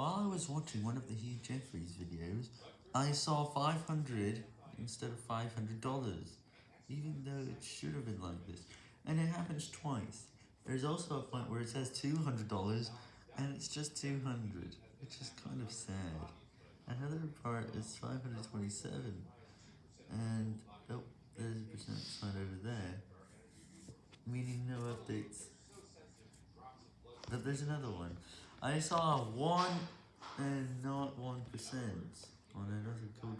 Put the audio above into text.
While I was watching one of the Hugh Jeffreys videos, I saw 500 instead of $500, even though it should have been like this, and it happens twice. There's also a point where it says $200, and it's just 200, which is kind of sad. Another part is 527, and oh, there's a percent sign over there, meaning no updates. But there's another one. I saw 1 and not 1% on another Code.